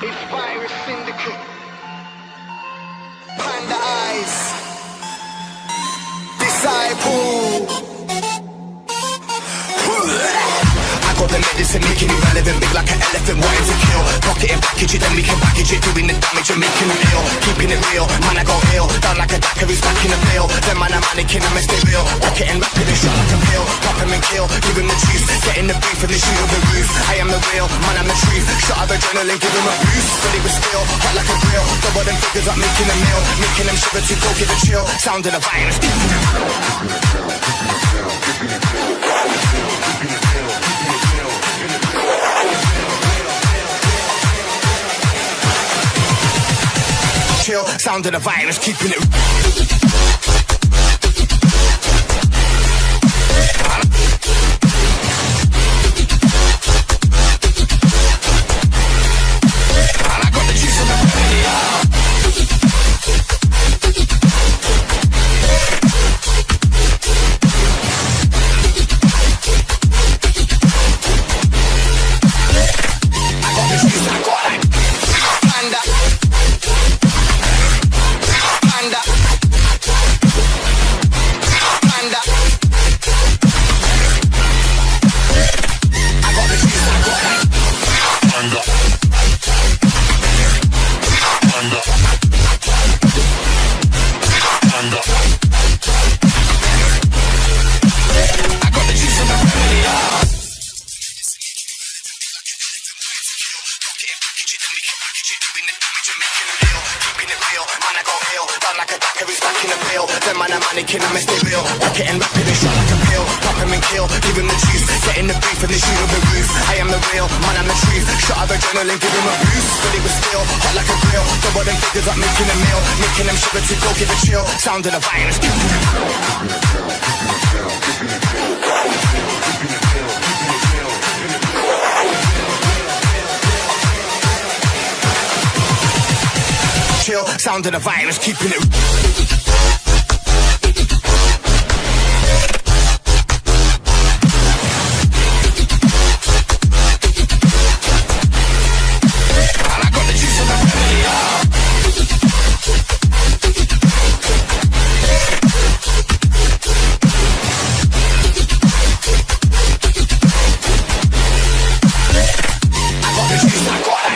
It's Virus Syndicate. The medicine making it relevant, big like an elephant wanting to kill. Pocket and package it, then we can package it, doing the damage and making it ill. Keeping it real, man I go ill, down like a dacker who's back in the bill. Then man I'm mannequin, I messed it real. Pocket and rapid and shot like a pill. Pop him and kill, give him the juice, getting the beef and the shoot of the roof. I am the real, man I'm the truth. Shot of adrenaline, give him a boost, but it was still hot like a grill. Double them figures up, making a meal, making them shiver to go give a chill. Sound of the virus. Chill. Sound of the virus, keeping it. Keeping it real, man I got ill Down like a dacker who's back in the bill Then man I'm mannequin, I it real Rocket and rapid and shot like a pill Pop him and kill, give him the juice Getting the beef and the shoot of the roof I am the real, man I'm the truth Shot of adrenaline, give him a boost But it was still hot like a grill Double them figures up, making a meal Making them shiver to go give a chill Sound of the virus sound of the virus, keeping it And